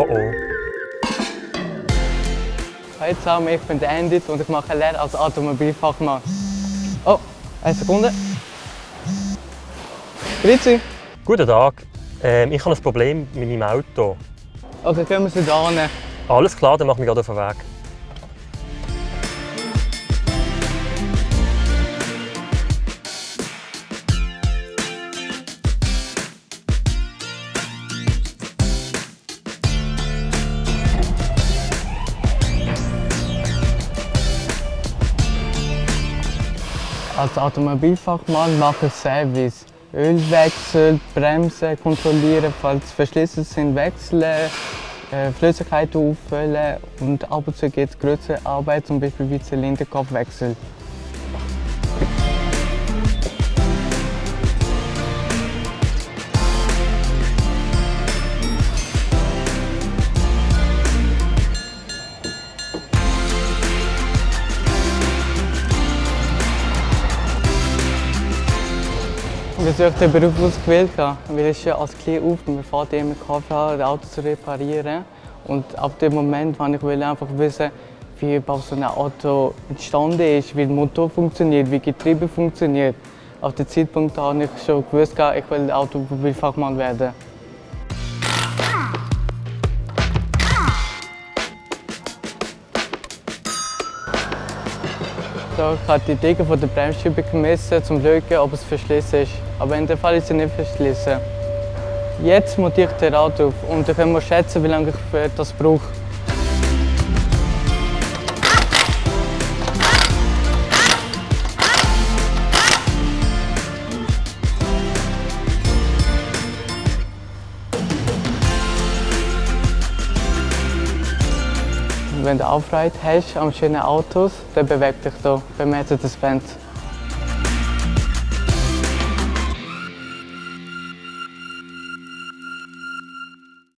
Oh oh. Hallo zusammen, ich bin Andy und ich mache Lehre als Automobilfachmann. Oh, eine Sekunde. Grüezi. Guten Tag. Ähm, ich habe ein Problem mit meinem Auto. Okay, können wir sie da annehmen? Alles klar, dann machen wir gerade auf den Weg. Als Automobilfachmann mache ich Service. Ölwechsel, Bremsen kontrollieren, falls Verschlüsse sind, wechseln, äh, Flüssigkeiten auffüllen und ab und zu geht es größere Arbeit, zum Beispiel wie Zylinderkopfwechsel. Wieso ich den Beruf ausgewählt habe? Weil ich als klein auf, mein Vater immer geholfen hat, das Auto zu reparieren. Und ab dem Moment wollte ich einfach wissen, wie überhaupt so ein Auto entstanden ist, wie der Motor funktioniert, wie Getriebe funktioniert. Auf dem Zeitpunkt habe ich schon gewusst, ich will Automobilfachmann werden. Ich habe die Decke von der Bremsscheibe gemessen, um zu schauen, ob es verschlossen ist. Aber in dem Fall ist sie nicht verschlossen. Jetzt montiere ich den Rad auf und dann können wir schätzen, wie lange ich das brauche. Wenn du Aufreit hast an schönen Autos, dann bewegt dich da bei Mercedes-Benz.